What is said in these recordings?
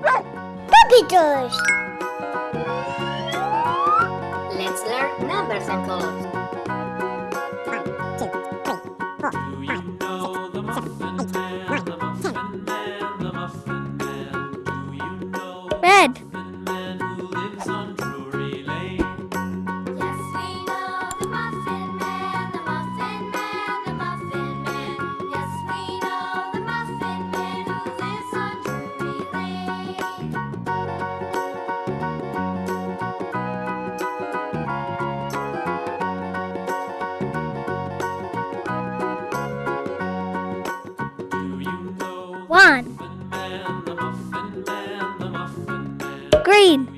run! Puppy doors! Let's learn numbers and colors. One, two, three, four, five, six, seven, eight. One. Green.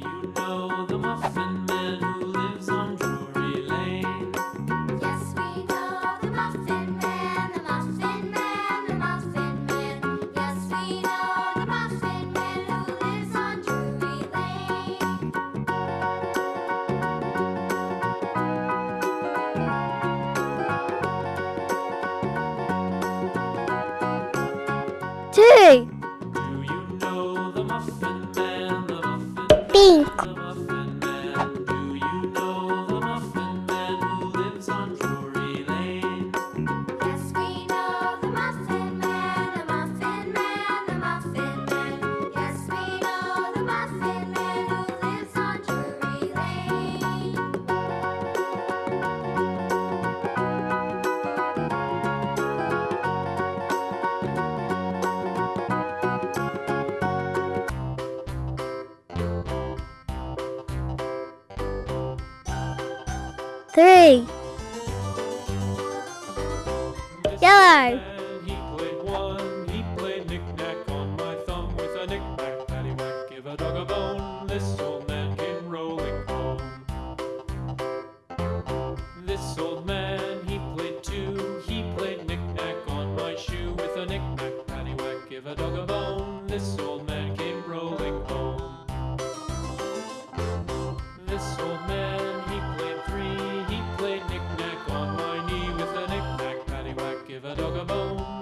Two three. Yellow.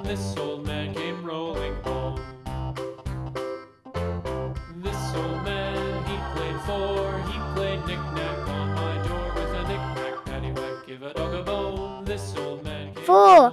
This old man came rolling home. This old man he played for, he played knick-knack on my door with a knick-knack paddywhack. Give a dog a bone. This old man Four.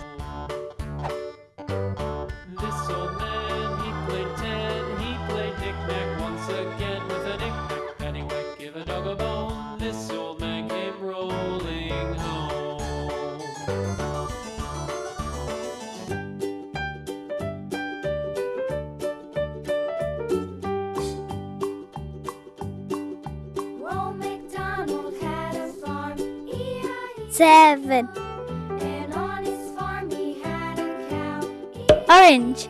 seven. Orange.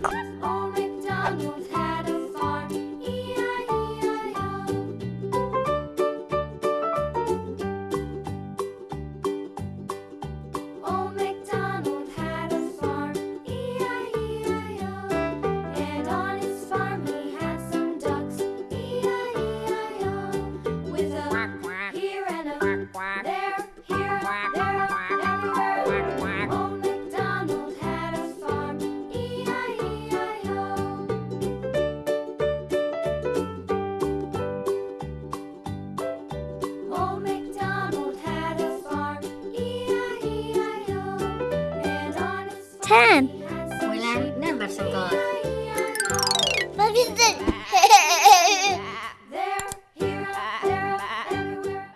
had